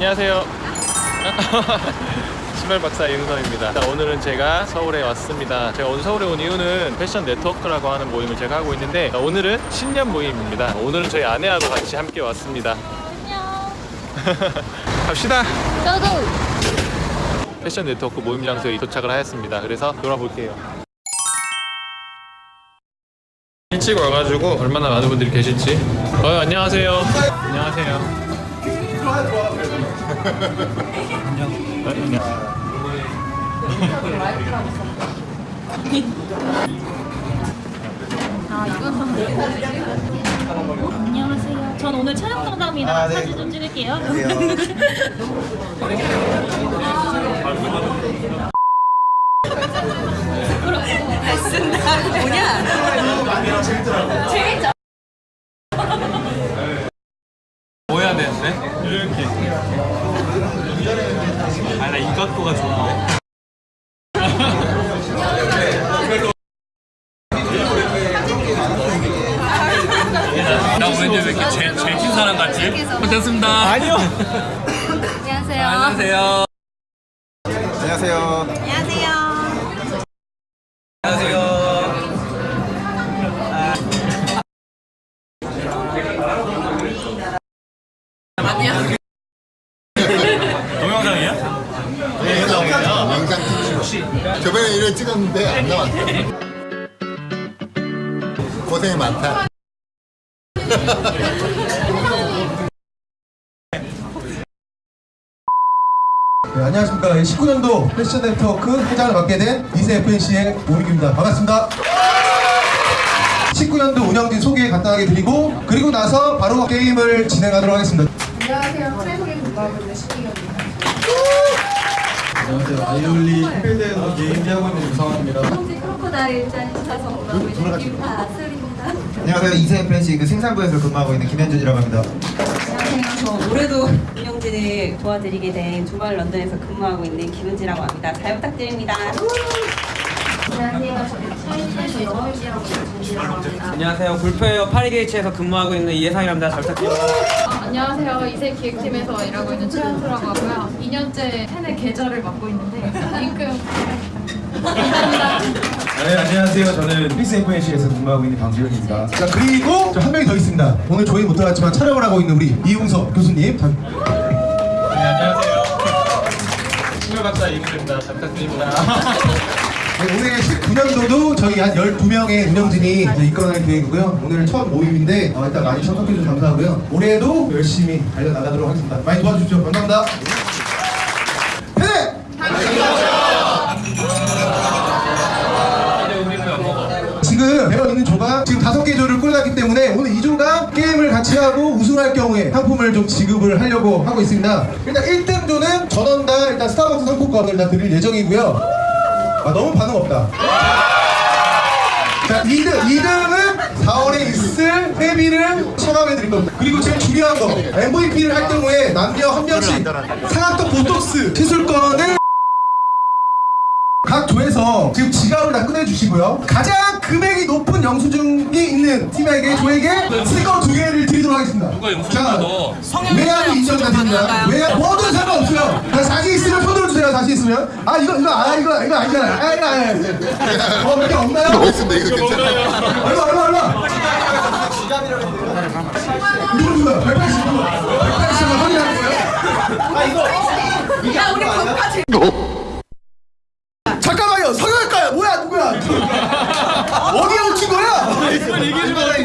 안녕하세요. 신발 박사 이은성입니다. 자, 오늘은 제가 서울에 왔습니다. 제가 오늘 서울에 온 이유는 패션 네트워크라고 하는 모임을 제가 하고 있는데 자, 오늘은 신년 모임입니다. 오늘은 저희 아내하고 같이 함께 왔습니다. 안녕. 갑시다. 저도. 패션 네트워크 모임 장소에 도착을 하였습니다. 그래서 돌아볼게요. 일찍 와가지고 얼마나 많은 분들이 계실지. 어, 안녕하세요. 안녕하세요. 안녕. 아 이건 안녕하세요. 전 오늘 촬영 담당입니다. 아, 네. 사진 좀 찍을게요. 나 왠지 왜 이렇게 제, 제친 사람 같지? 됐습니다. 아니요. 안녕하세요. 안녕하세요. 안녕하세요. 안녕하세요. 안녕하세요. 동영상이야? 네. 영상 특집. 저번에 이런 찍었는데 안 나왔어. 고생이 많다. 네, 안녕하십니까. 19년도 패션 네트워크 회장을 맡게 된 이세 FNC의 오민규입니다. 반갑습니다. 19년도 운영진 소개 간단하게 드리고 그리고 나서 바로 게임을 진행하도록 하겠습니다. 안녕하세요. 공부하고 있는 신기현입니다. 안녕하세요. 아이올리 캠페인에서 게임하고 있는 유성환입니다. 크로코다일 짠 사서 있는 김다슬입니다. 안녕하세요. 이세 프렌시 그 생산부에서 근무하고 있는 김현준이라고 합니다. 안녕하세요. 저 올해도 운영진을 도와드리게 된 두발 런던에서 근무하고 있는 김은지라고 합니다. 잘 부탁드립니다. 안녕하세요. 저는 차이나에서 영어 유지하고 있는 정지라고 합니다. 안녕하세요. 굴표에어 파리게이츠에서 근무하고 있는 이해상이랍니다. 잘 부탁드립니다. 아, 안녕하세요. 이세 기획팀에서 일하고 있는 최현수라고 하고요. 2년째 팬의 계좌를 맡고 있는데 링크 감사합니다. 네, 안녕하세요. 저는 피스 FNC에서 근무하고 있는 강지현입니다. 자, 그리고 한 명이 더 있습니다. 오늘 저희 못 들어갔지만 촬영을 하고 있는 우리 이웅석 교수님. 자, 네, 안녕하세요. 신발 박사 이은입니다. 잘 부탁드립니다. 네, 올해 19년도도 저희 한 12명의 운영진이 이끌어낼 계획이고요. 오늘 첫 모임인데 어, 일단 많이 참석해주셔서 감사하고요. 올해도 열심히 달려나가도록 하겠습니다. 많이 도와주십시오. 감사합니다. 지금 배어 있는 조가 지금 다섯 개 조를 꿀갔기 때문에 오늘 이 조가 게임을 같이 하고 우승할 경우에 상품을 좀 지급을 하려고 하고 있습니다. 일단 1등 조는 전원당 일단 스타벅스 상품권을 다 드릴 예정이고요. 아 너무 반응 없다. 자 2등 2등은 4월에 있을 회비를 차감해 드릴 겁니다. 그리고 제일 중요한 거 MVP를 할 경우에 남녀 한 명씩 상암동 보톡스 시술권을 각 조에서 지금 지갑을 다 꺼내주시고요. 가장 금액이 높은 영수증이 있는 팀에게 조에게 스티커 두 개를 드리도록 하겠습니다. 누가 영수증 외야도 인정다 드립니다. 외야 뭐든 상관없어요. 자, 자신 있으면 손 들어 주세요. 자신 있으면. 아 이거 이거 아 이거 이거 아니잖아요. 아 이거 아니에요. 어 몇개 없나요? 알겠습니다. 이거 괜찮아요. 얼마 얼마 얼마? 이거 누구야? 180 누구? 180만 확인하는 거예요? 아 이거 야, 우리 법까지. 잠깐만요. 성형외과야. 뭐야 누구야? 어디에 묻힌 거야? 이걸 얘기해주면 어떡해요?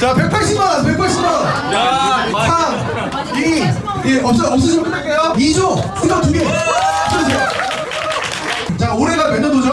자, 180만 원, 180만 원. 야, 3, 2, 예, 없어, 없으시면 끝낼게요. 2조, 스가 두 개. 쳐주세요. 자, 올해가 몇 년도죠?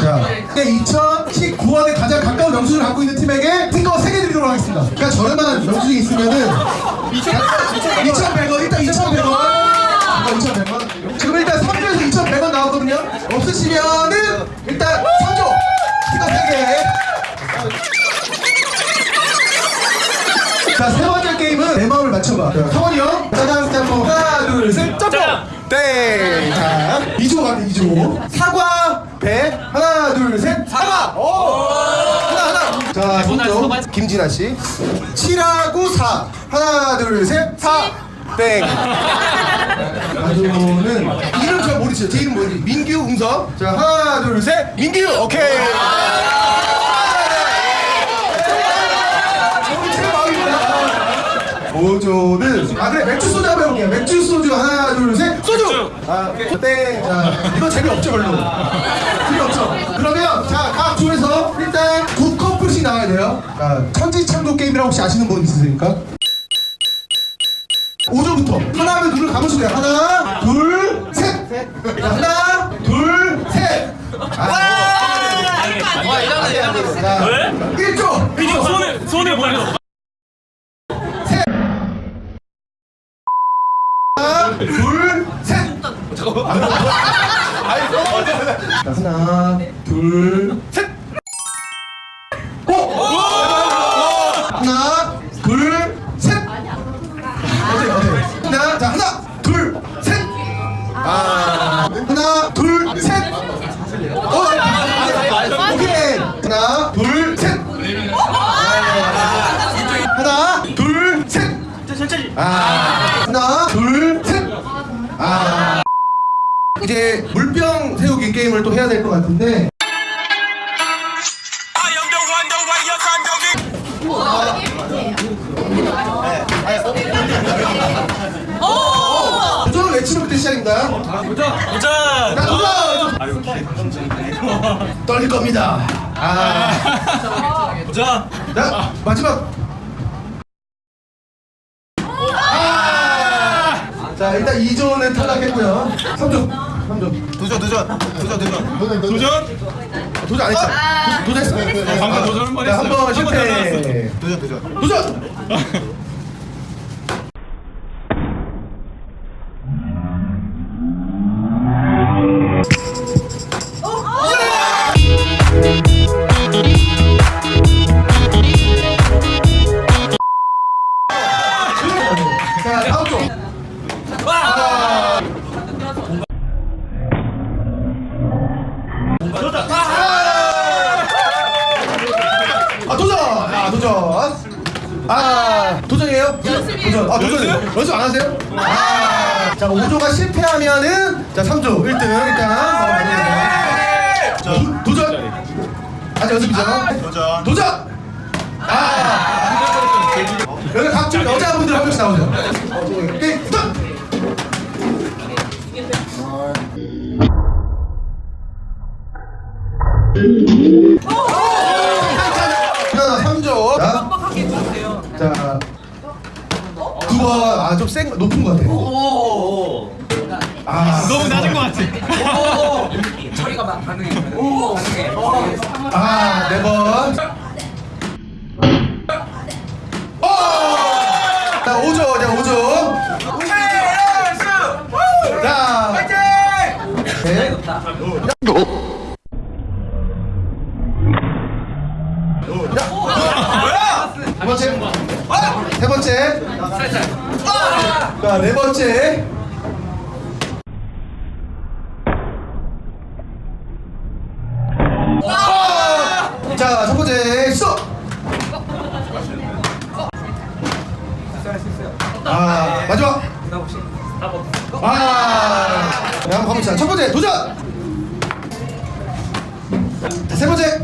자, 네, 2019년에 가장 가까운 영수증을 갖고 있는 팀에게 스티커 3개 드리도록 하겠습니다. 그러니까 저렴한 영수증이 있으면은 2,100원, 일단 2,100원. 2,100원. 지금 일단 3조에서 2,100원 나왔거든요. 없으시면은 일단 3조 스티커 3개. 자, 세 번째 게임은 내 마음을 맞춰봐. 성원이 형, 짜장 짬뽕. 하나, 둘, 셋, 짬뽕! 땡! 자, 2조 가네, 2조. 사과, 배. 하나, 둘, 셋, 사과! 오! 하나, 하나. 자, 손조 김진아 씨. 7하고 4. 하나, 둘, 셋, 4. 땡. 나도는 이름 잘 모르시죠? 제 이름 뭐지? 민규 웅석. 자 하나 둘 셋. 민규 오케이. 정체 오조는 아 그래 맥주 소주 한번 해볼게요. 맥주 소주 하나 둘 셋. 소주. 아 땡. 자 이거 재미없죠 별로. 재미없죠. 그러면 자각 조에서 일단 두 커플씩 나와야 돼요. 자 천지창조 게임이라고 혹시 아시는 분 있으십니까? 5조부터 하나 하면 눈을 감으시면 돼요 하나 둘셋 하나 둘셋 아, 자, 1조 1조 손을 손을 보여. 하나 둘셋 잠깐만 자, 하나 둘 셋! 오! 하나 둘셋! 어때 어때 하나 자 하나 둘 셋! 아 하나 둘셋! 어 오케이! 하나 둘 셋! 하나 둘 셋! 아 이제 물병 세우기 게임을 또 해야 될 것 같은데 도전을 외치는 그때 시작입니다. 도전! 도전! 자, 도전! 떨릴 겁니다. 아. 도전! 자, 마지막. 자, 일단 2조는 탈락했고요. 3조. 3조. 도전 도전 도전 도전 도전 도전. 도전 안 했죠? 도- 도전했어. 방금 도전 한번. 한번 한번 실패. 도전 도전 도전! 아. 연습 안 하세요? 아. 자 5조가 실패하면은 자 3조 1등 일단 넘어갑니다. 자 도- 도전. 아직 연습이죠? 도전 도전! 아! 여기 각종 여자분들 한 명씩 나오세요. 오케이, 도전! 하나, 3조. 자, 자, 두 번, 아, 좀 센, 거, 높은 것 같아. 아, 너무 낮은 것 같아. 처리가 막 가능해. 가능해. 아, 네 번. 오! 자, 5조, 자, 5조. 자, 네. 두 번째. 세 번째. 자, 네 번째. 자, 첫 번째 시작. 아, 마지막. 아, 네, 한번 가봅시다. 첫 번째 도전. 자, 세 번째.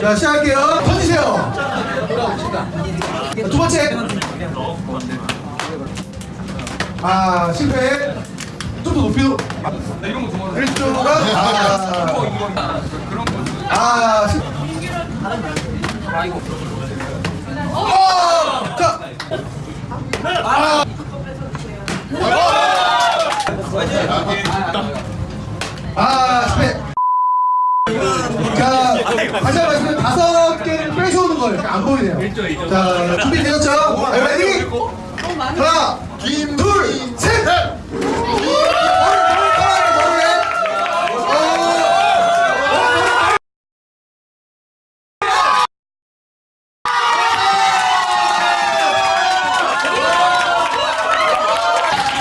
자, 시작할게요. 던지세요. 자, 두 번째. 아, 실패. 좀 더 높이. 아, 1조가. 아, 아, 실- 어! 자. 아. 아, 실패. 자, 다시 안 보이네요. 자, 준비되셨죠? 아, 레디? 하나, 둘, 셋!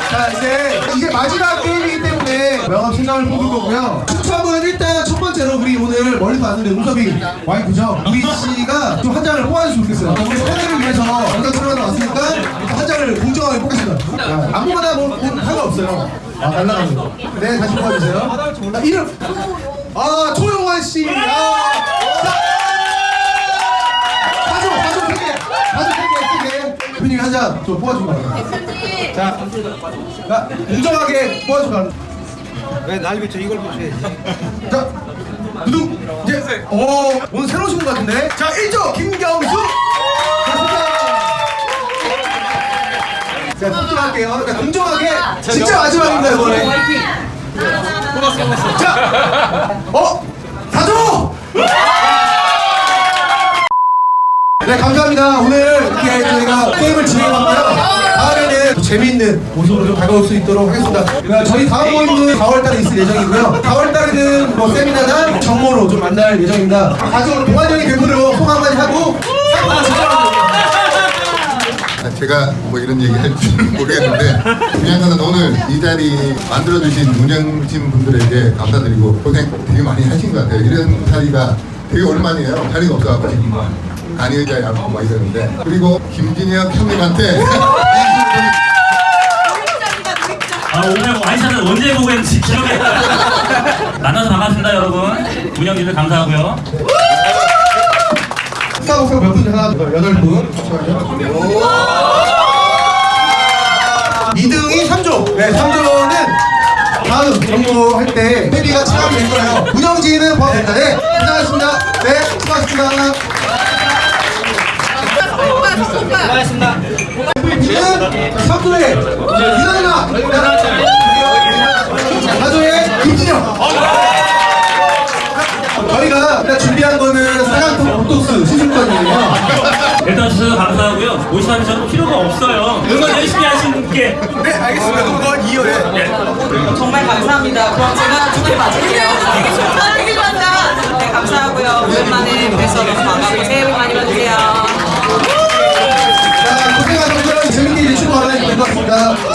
자, 이제, 이제 마지막 게임이기 때문에 명함 신랑을 뽑을 거고요. 오늘 멀리서 왔는데 우섭이 와이프죠. 우리 씨가 좀 한 장을 뽑아주시면 좋겠어요. 우리 사회를 위해서 영상 촬영하러 왔으니까 한 장을 공정하게 뽑겠습니다. 자, 아무거나 뭐, 뭐 상관없어요. 아, 날라가는 거. 네, 다시 뽑아주세요. 자, 이름. 아, 조용환 씨. 아, 자, 가져, 가져, 세 개. 가져, 세 개, 세 개. 대표님이 한장좀 뽑아주고 가요. 자, 자, 공정하게 뽑아주고 가요. 왜 날 비춰 이걸 보셔야지. 자, 누구? 이제, 어, 오늘 새로 오신 것 같은데. 자, 1조 김경수. 자, 공정할게요. 자, 공정하게. 진짜 마지막입니다, 이번에. 자, 어, 사조. 네, 감사합니다. 오늘 이렇게 저희가 게임을 진행하고요. 다음에는 또 재미있는 모습으로 좀 다가올 수 있도록 하겠습니다. 저희 다음 모임은 4월달에 있을 예정이고요. 4월달에는 뭐 세미나나 정모로 좀 만날 예정입니다. 가족 동안적인 괴물로 소감 한마디 하고 아, 제가 뭐 이런 얘기 할 줄은 모르겠는데 거는 오늘 이 자리 만들어주신 운영진 분들에게 감사드리고 고생 되게 많이 하신 것 같아요. 이런 자리가 되게 오랜만이에요. 자리가 없어갖고 지금 간이 의자에 앉고 막 이러는데 그리고 김진혁 형님한테 아 오늘 와이샷을 언제 보고 했는지 기억이 안 나요. 만나서 반갑습니다 여러분 운영진들 감사하고요 스타벅스 몇 분? 하나, 둘, 여덟 분. 2등이 3조. 네, 3조는 다음 정모할 때 회비가 차감이 될 거예요. 운영진은 포함됩니다. 네, 고생하셨습니다. 네. 수고하셨습니다. 감사하고요 오시면 저는 필요가 없어요. 응원 열심히 하신 분께. 네 알겠습니다. 그럼 그건 이어에 정말 감사합니다. 그럼 제가 두개 맞을게요. 되게 좋다, 되게 좋다. 네, 감사하고요. 오랜만에 뵈서 너무 반갑고 새해 복 많이 받으세요. 자 고생하셨고요. 재밌게 일출 바라는 것 같습니다 감사합니다